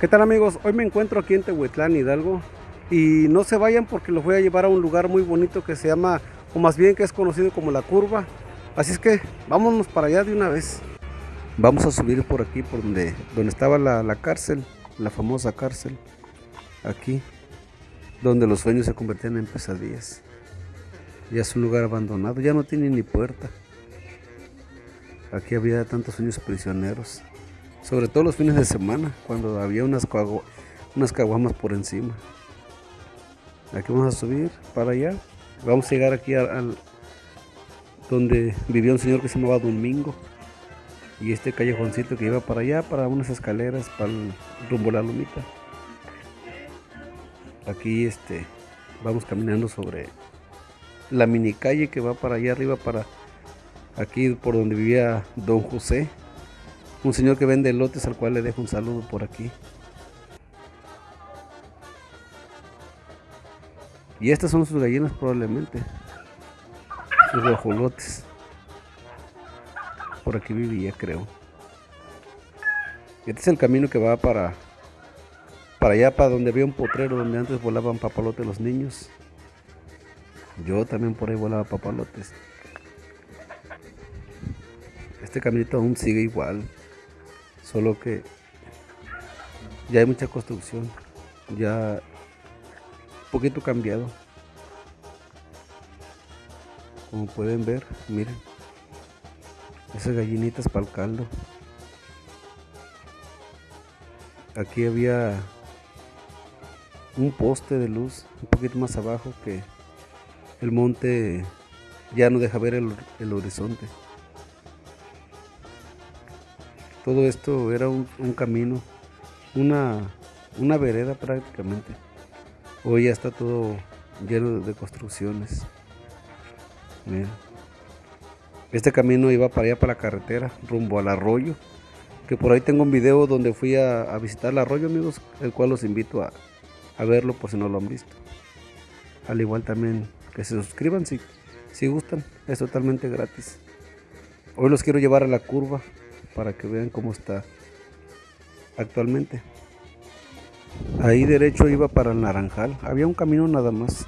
¿Qué tal amigos? Hoy me encuentro aquí en Tehuetlán, Hidalgo y no se vayan porque los voy a llevar a un lugar muy bonito que se llama, o más bien que es conocido como La Curva. Así es que vámonos para allá de una vez. Vamos a subir por aquí, por donde, donde estaba la, cárcel, la famosa cárcel. Aquí, donde los sueños se convertían en pesadillas. Ya es un lugar abandonado, ya no tiene ni puerta. Aquí había tantos sueños prisioneros sobre todo los fines de semana, cuando había unas, unas caguamas por encima. Aquí vamos a subir para allá. Vamos a llegar aquí al, donde vivía un señor que se llamaba Domingo. Y este callejoncito que iba para allá, para unas escaleras, para el rumbo a la lomita. Aquí este, vamos caminando sobre la mini calle que va para allá arriba, para aquí por donde vivía Don José un señor que vende lotes al cual le dejo un saludo por aquí. Y estas son sus gallinas probablemente. Sus guajolotes. Por aquí vivía creo. Este es el camino que va para para allá, para donde había un potrero donde antes volaban papalotes los niños. Yo también por ahí volaba papalotes. Este caminito aún sigue igual. Solo que ya hay mucha construcción, ya un poquito cambiado. Como pueden ver, miren, esas gallinitas para el caldo. Aquí había un poste de luz un poquito más abajo que el monte ya no deja ver el, el horizonte. Todo esto era un, camino, una, una vereda prácticamente. Hoy ya está todo lleno de construcciones. Este camino iba para allá, para la carretera, rumbo al arroyo. Que por ahí tengo un video donde fui a, visitar el arroyo, amigos, el cual los invito a, a, verlo por si no lo han visto. Al igual también que se suscriban si, si gustan, es totalmente gratis. Hoy los quiero llevar a la curva, para que vean cómo está actualmente. Ahí derecho iba para el Naranjal, había un camino nada más.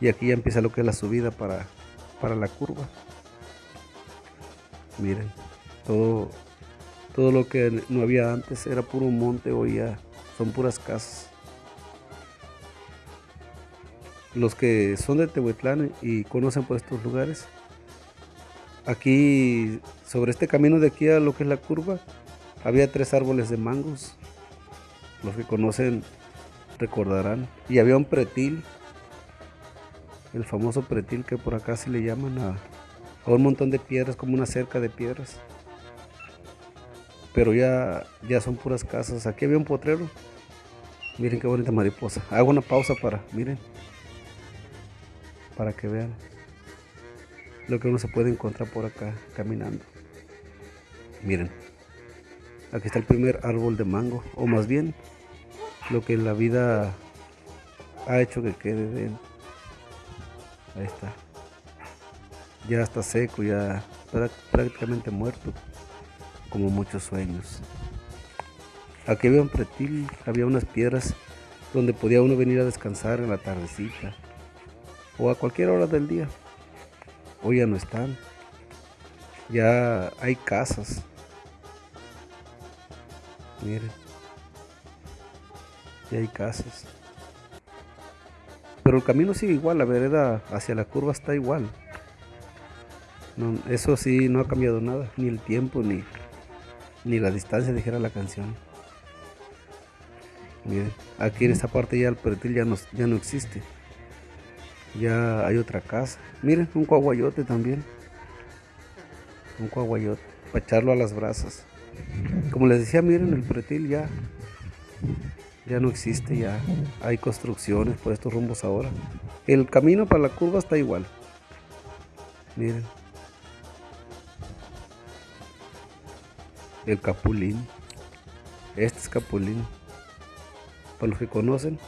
Y aquí ya empieza lo que es la subida para, para la curva. Miren, todo, todo lo que no había antes era puro monte, hoy ya son puras casas. Los que son de Tehuetlán y conocen por estos lugares, Aquí, sobre este camino de aquí a lo que es la curva, había tres árboles de mangos. Los que conocen recordarán. Y había un pretil, el famoso pretil que por acá se le llaman a, un montón de piedras, como una cerca de piedras. Pero ya, ya son puras casas. Aquí había un potrero. Miren qué bonita mariposa. Hago una pausa para, miren, para que vean lo que uno se puede encontrar por acá caminando. Miren, aquí está el primer árbol de mango, o más bien lo que la vida ha hecho que quede de él. Ahí está. Ya está seco, ya prácticamente muerto, como muchos sueños. Aquí había un pretil, había unas piedras donde podía uno venir a descansar en la tardecita o a cualquier hora del día. Hoy ya no están. Ya hay casas. Miren. Ya hay casas. Pero el camino sigue igual, la vereda hacia la curva está igual. eso sí, no ha cambiado nada, ni el tiempo, ni, ni la distancia, dijera la canción. Miren, aquí en esta parte ya el pertil ya no, ya no existe. Ya hay otra casa. Miren, un coaguayote también. Un coaguayote. Para echarlo a las brasas. Como les decía, miren, el pretil ya, ya no existe. Ya hay construcciones por estos rumbos ahora. El camino para la curva está igual. Miren. El capulín. Este es capulín. Para los que conocen,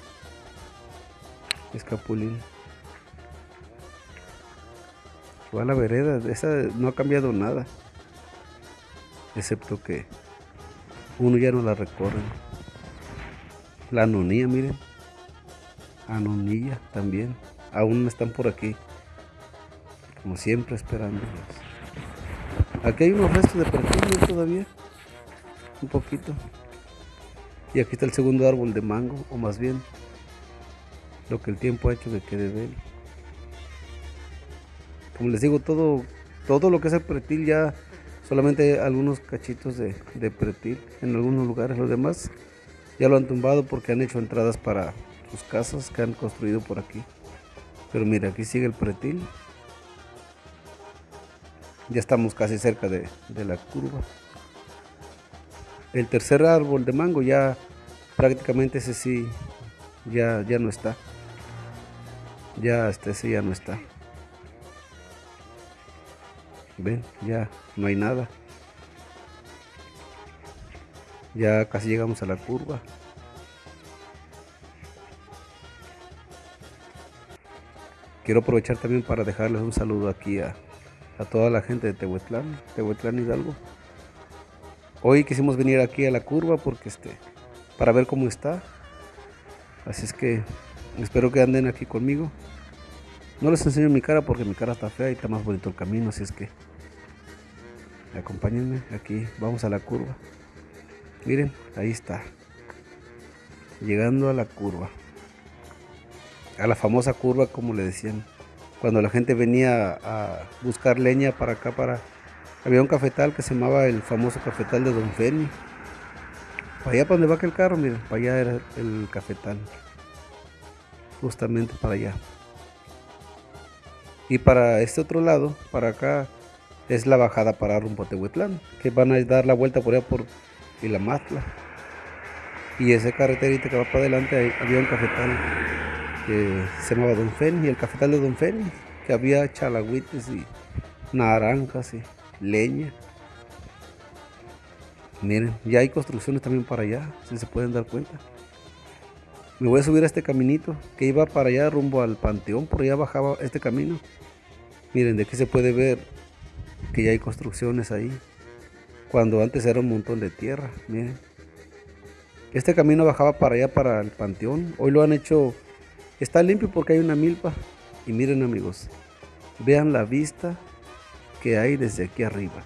es capulín. Va a la vereda, esa no ha cambiado nada. Excepto que uno ya no la recorre. La anonía, miren. Anonilla también. Aún están por aquí. Como siempre esperando. Aquí hay unos restos de perfume todavía. Un poquito. Y aquí está el segundo árbol de mango, o más bien lo que el tiempo ha hecho que quede de él. Como les digo, todo, todo lo que es el pretil ya solamente algunos cachitos de, pretil en algunos lugares, los demás ya lo han tumbado porque han hecho entradas para sus casas que han construido por aquí. Pero mira, aquí sigue el pretil. Ya estamos casi cerca de, de la curva. El tercer árbol de mango ya prácticamente ese sí ya, ya no está. Ya este sí ya no está. Ven, ya no hay nada. Ya casi llegamos a la curva. Quiero aprovechar también para dejarles un saludo aquí a, a toda la gente de Tehuetlán, Tehuetlán Hidalgo. Hoy quisimos venir aquí a la curva porque este, para ver cómo está. Así es que espero que anden aquí conmigo. No les enseño mi cara porque mi cara está fea y está más bonito el camino, así es que acompáñenme aquí, vamos a la curva. Miren, ahí está. Llegando a la curva. A la famosa curva como le decían. Cuando la gente venía a buscar leña para acá, para... Había un cafetal que se llamaba el famoso cafetal de Don Feni. Para allá para donde va aquel carro, miren, para allá era el cafetal. Justamente para allá. Y para este otro lado, para acá, es la bajada para rumbo Tehuetlán, que van a dar la vuelta por allá por Ilamatla. Y ese carreterito que va para adelante, había un cafetal que se llamaba Don Feni, y el cafetal de Don Feni, que había chalagüites y naranjas y leña. Miren, ya hay construcciones también para allá, si se pueden dar cuenta. Me voy a subir a este caminito que iba para allá rumbo al panteón, por allá bajaba este camino. Miren, de aquí se puede ver que ya hay construcciones ahí. Cuando antes era un montón de tierra, miren. Este camino bajaba para allá, para el panteón. Hoy lo han hecho, está limpio porque hay una milpa. Y miren amigos, vean la vista que hay desde aquí arriba.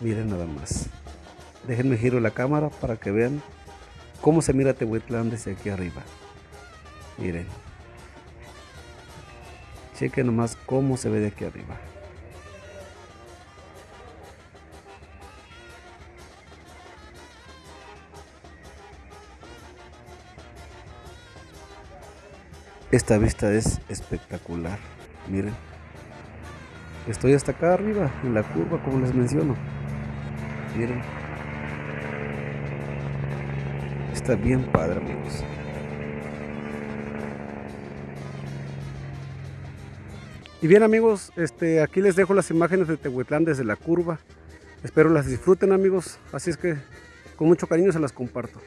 Miren nada más. Déjenme giro la cámara para que vean cómo se mira Tehuetlán desde aquí arriba. Miren. Chequen nomás cómo se ve de aquí arriba. Esta vista es espectacular. Miren. Estoy hasta acá arriba, en la curva, como les menciono. Miren. Está bien padre, amigos. Y bien amigos, este, aquí les dejo las imágenes de Tehuetlán desde la curva. Espero las disfruten amigos, así es que con mucho cariño se las comparto.